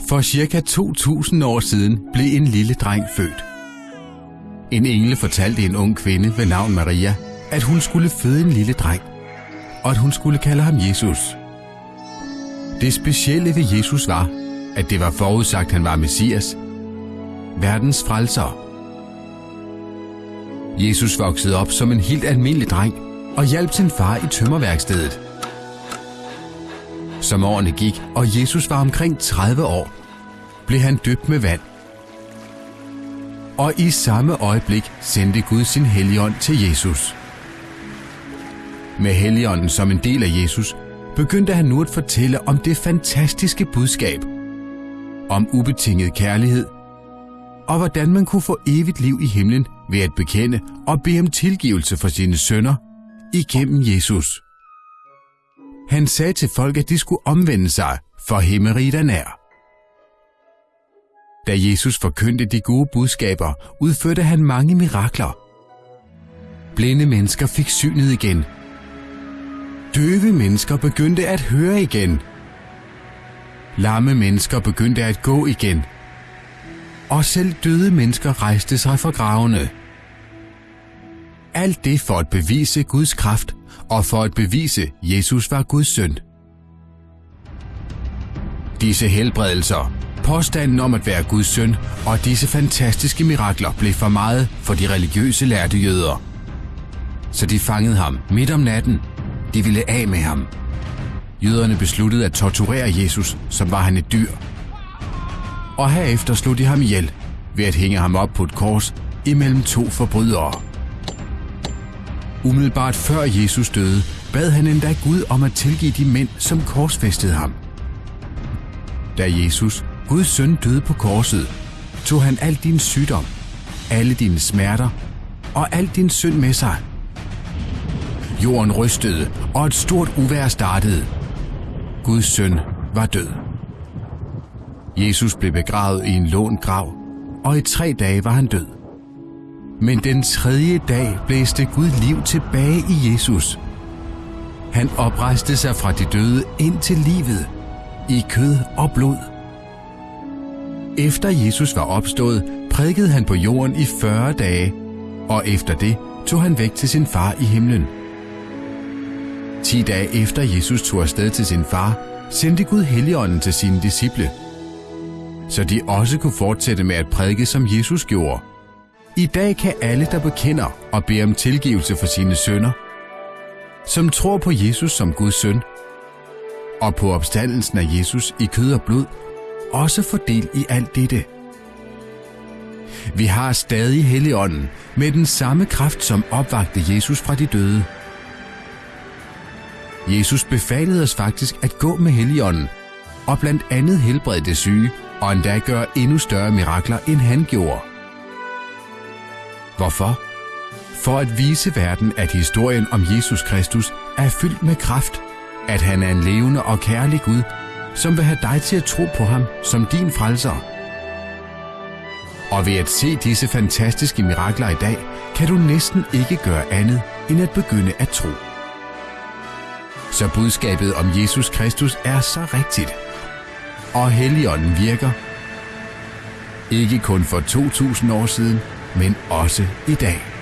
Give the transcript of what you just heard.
For cirka 2000 år siden blev en lille dreng født. En engel fortalte en ung kvinde ved navn Maria, at hun skulle føde en lille dreng, og at hun skulle kalde ham Jesus. Det specielle ved Jesus var, at det var forudsagt, at han var Messias, verdens frelser. Jesus voksede op som en helt almindelig dreng og hjalp sin far i tømmerværkstedet. Som årene gik, og Jesus var omkring 30 år, blev han døbt med vand. Og i samme øjeblik sendte Gud sin helligånd til Jesus. Med helligånden som en del af Jesus, begyndte han nu at fortælle om det fantastiske budskab. Om ubetinget kærlighed, og hvordan man kunne få evigt liv i himlen ved at bekende og bede om tilgivelse for sine sønner igennem Jesus. Han sagde til folk, at de skulle omvende sig, for himmeriget er nær. Da Jesus forkyndte de gode budskaber, udførte han mange mirakler. Blinde mennesker fik synet igen. Døve mennesker begyndte at høre igen. Lamme mennesker begyndte at gå igen. Og selv døde mennesker rejste sig fra gravene. Alt det for at bevise Guds kraft og for at bevise, Jesus var Guds søn. Disse helbredelser, påstanden om at være Guds søn og disse fantastiske mirakler blev for meget for de religiøse lærte jøder. Så de fangede ham midt om natten. De ville af med ham. Jøderne besluttede at torturere Jesus, som var han et dyr. Og herefter slog de ham ihjel ved at hænge ham op på et kors imellem to forbrydere. Umiddelbart før Jesus døde, bad han endda Gud om at tilgive de mænd, som korsfæstede ham. Da Jesus, Guds søn, døde på korset, tog han al din sygdom, alle dine smerter og al din synd med sig. Jorden rystede, og et stort uvær startede. Guds søn var død. Jesus blev begravet i en lån grav, og i tre dage var han død. Men den tredje dag blæste Gud liv tilbage i Jesus. Han oprejste sig fra de døde ind til livet, i kød og blod. Efter Jesus var opstået, prædikede han på jorden i 40 dage, og efter det tog han væk til sin far i himlen. Ti dage efter Jesus tog afsted til sin far, sendte Gud Helligånden til sine disciple, så de også kunne fortsætte med at prædike, som Jesus gjorde – i dag kan alle, der bekender og beder om tilgivelse for sine sønder, som tror på Jesus som Guds søn, og på opstandelsen af Jesus i kød og blod, også få del i alt dette. Vi har stadig Helligånden med den samme kraft, som opvagte Jesus fra de døde. Jesus befalede os faktisk at gå med Helligånden, og blandt andet helbrede det syge, og endda gøre endnu større mirakler, end han gjorde – Hvorfor? For at vise verden, at historien om Jesus Kristus er fyldt med kraft, at han er en levende og kærlig Gud, som vil have dig til at tro på ham som din frelser. Og ved at se disse fantastiske mirakler i dag, kan du næsten ikke gøre andet end at begynde at tro. Så budskabet om Jesus Kristus er så rigtigt. Og Helligånden virker. Ikke kun for 2000 år siden, men også i dag.